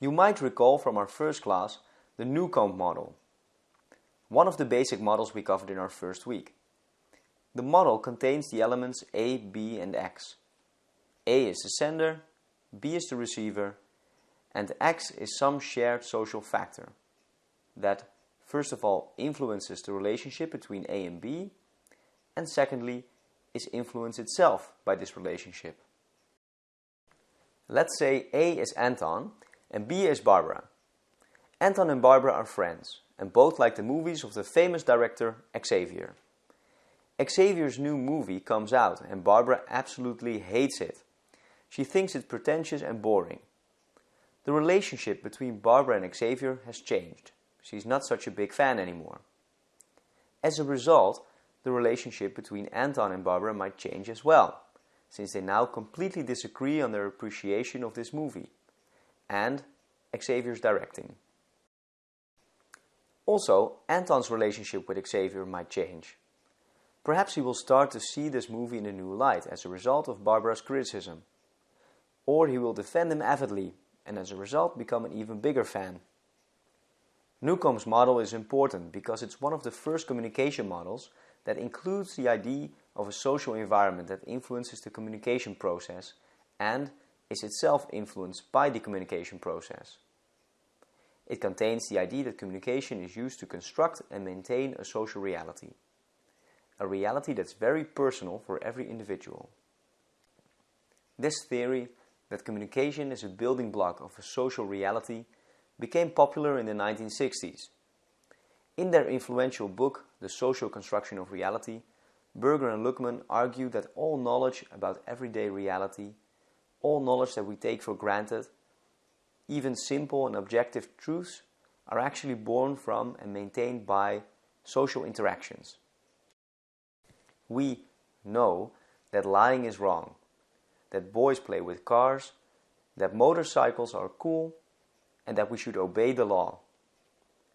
You might recall from our first class the Newcomb model, one of the basic models we covered in our first week. The model contains the elements A, B and X. A is the sender, B is the receiver, and X is some shared social factor that, first of all, influences the relationship between A and B, and secondly, is influenced itself by this relationship. Let's say A is Anton and B is Barbara. Anton and Barbara are friends and both like the movies of the famous director Xavier. Xavier's new movie comes out and Barbara absolutely hates it. She thinks it pretentious and boring. The relationship between Barbara and Xavier has changed. She's not such a big fan anymore. As a result, the relationship between Anton and Barbara might change as well, since they now completely disagree on their appreciation of this movie and Xavier's directing. Also, Anton's relationship with Xavier might change. Perhaps he will start to see this movie in a new light as a result of Barbara's criticism. Or he will defend him avidly and as a result become an even bigger fan. Newcomb's model is important because it's one of the first communication models that includes the idea of a social environment that influences the communication process and is itself influenced by the communication process. It contains the idea that communication is used to construct and maintain a social reality. A reality that's very personal for every individual. This theory that communication is a building block of a social reality became popular in the 1960s. In their influential book, The Social Construction of Reality, Berger and Luckmann argue that all knowledge about everyday reality, all knowledge that we take for granted, even simple and objective truths, are actually born from and maintained by social interactions. We know that lying is wrong, that boys play with cars, that motorcycles are cool, and that we should obey the law.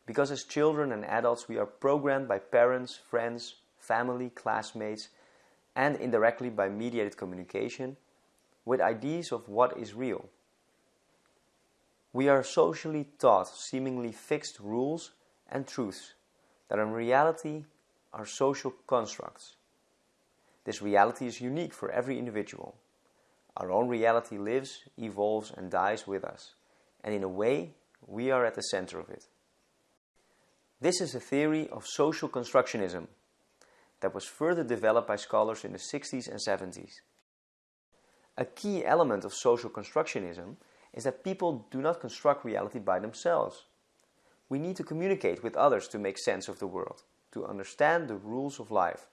Because as children and adults we are programmed by parents, friends, family, classmates, and indirectly by mediated communication with ideas of what is real. We are socially taught seemingly fixed rules and truths that in reality are social constructs. This reality is unique for every individual. Our own reality lives, evolves and dies with us, and in a way we are at the center of it. This is a theory of social constructionism that was further developed by scholars in the 60s and 70s. A key element of social constructionism is that people do not construct reality by themselves. We need to communicate with others to make sense of the world, to understand the rules of life,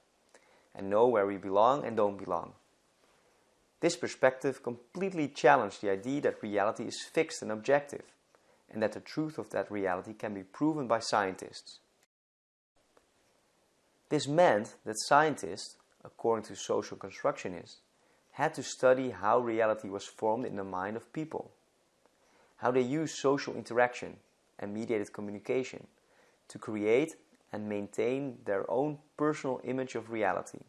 and know where we belong and don't belong. This perspective completely challenged the idea that reality is fixed and objective, and that the truth of that reality can be proven by scientists. This meant that scientists, according to social constructionists, had to study how reality was formed in the mind of people, how they use social interaction and mediated communication to create and maintain their own personal image of reality.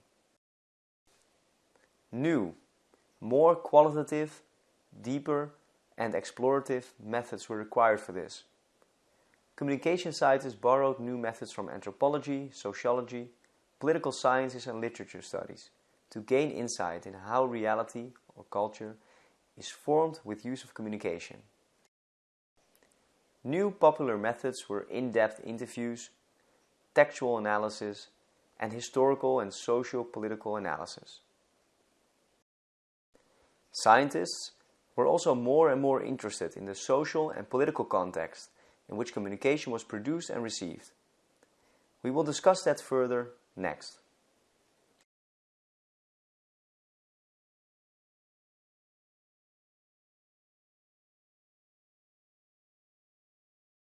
New more qualitative, deeper and explorative methods were required for this. Communication scientists borrowed new methods from anthropology, sociology, political sciences and literature studies to gain insight in how reality or culture is formed with use of communication. New popular methods were in-depth interviews, textual analysis, and historical and socio-political analysis. Scientists were also more and more interested in the social and political context in which communication was produced and received. We will discuss that further next.